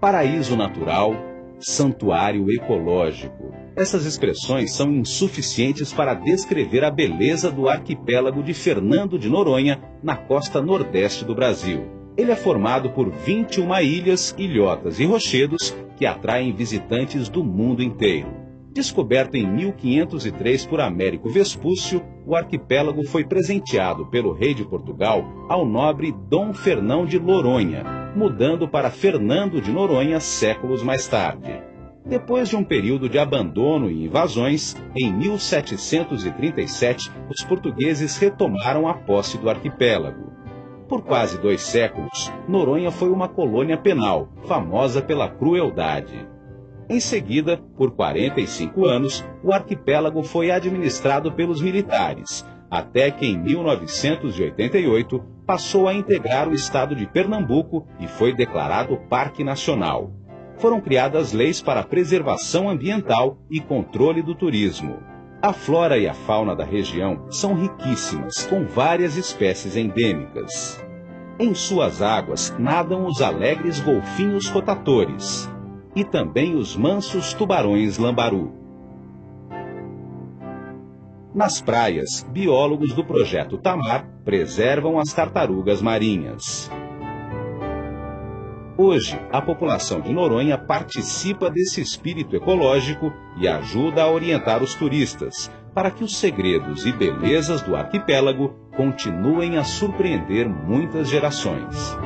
paraíso natural, santuário ecológico. Essas expressões são insuficientes para descrever a beleza do arquipélago de Fernando de Noronha, na costa nordeste do Brasil. Ele é formado por 21 ilhas, ilhotas e rochedos que atraem visitantes do mundo inteiro. Descoberto em 1503 por Américo Vespúcio, o arquipélago foi presenteado pelo rei de Portugal ao nobre Dom Fernão de Noronha, mudando para Fernando de Noronha séculos mais tarde. Depois de um período de abandono e invasões, em 1737 os portugueses retomaram a posse do arquipélago. Por quase dois séculos, Noronha foi uma colônia penal, famosa pela crueldade. Em seguida, por 45 anos, o arquipélago foi administrado pelos militares, até que em 1988 passou a integrar o estado de Pernambuco e foi declarado Parque Nacional. Foram criadas leis para preservação ambiental e controle do turismo. A flora e a fauna da região são riquíssimas, com várias espécies endêmicas. Em suas águas nadam os alegres golfinhos rotatores, e também os mansos tubarões lambaru. Nas praias, biólogos do projeto Tamar preservam as tartarugas marinhas. Hoje, a população de Noronha participa desse espírito ecológico e ajuda a orientar os turistas para que os segredos e belezas do arquipélago continuem a surpreender muitas gerações.